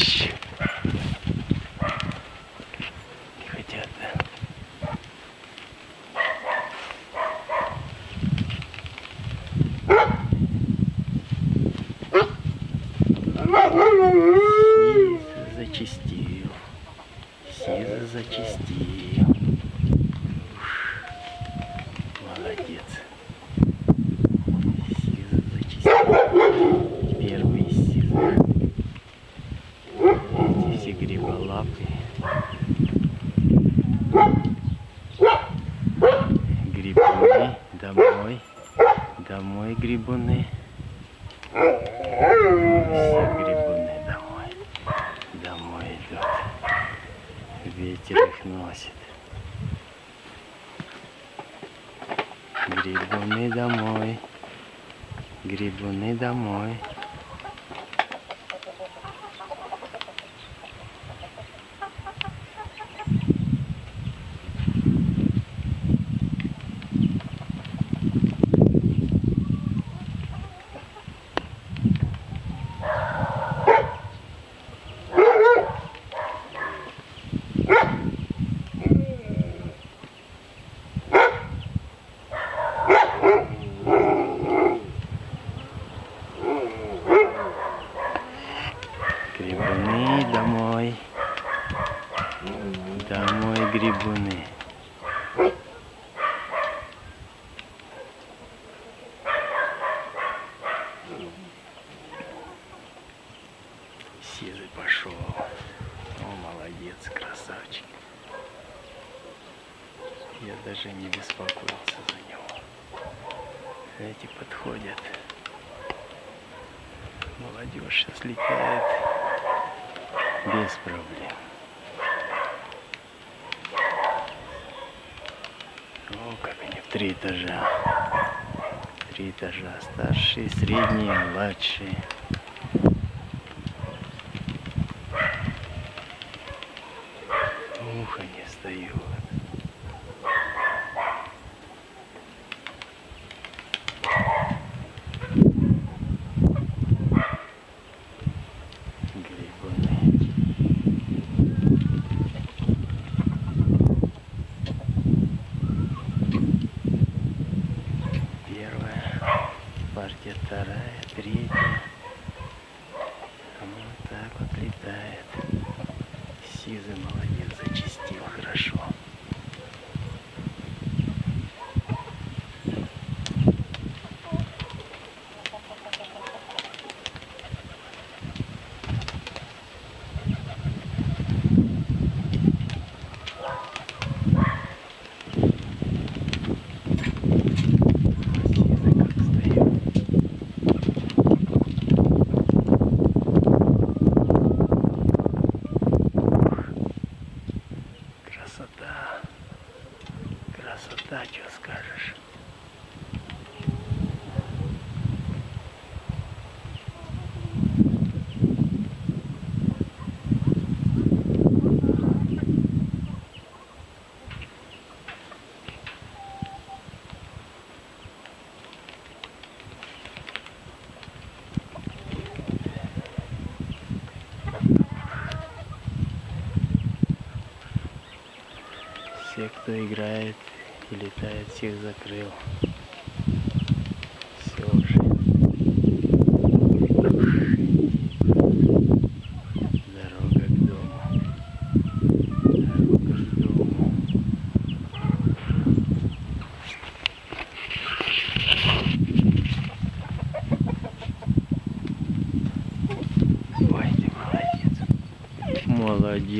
much. Грибуны, домой, домой грибуны. Все грибуны домой, домой идут. Ветер их носит. Грибуны домой, грибуны домой. Домой. Домой грибуны. Сизый пошел. О, молодец, красавчик. Я даже не беспокоился за него. Эти подходят. Молодежь сейчас летает без проблем. О, как они в три этажа. Три этажа. Старшие, средние, младшие. Ух, они встают. Грибуны. Партия, вторая, третья. Красота. Что скажешь. Все, кто играет и летает, всех закрыл. Все уже. Дорога к дому. Дорога к дому. Ой, ты молодец. Молодец.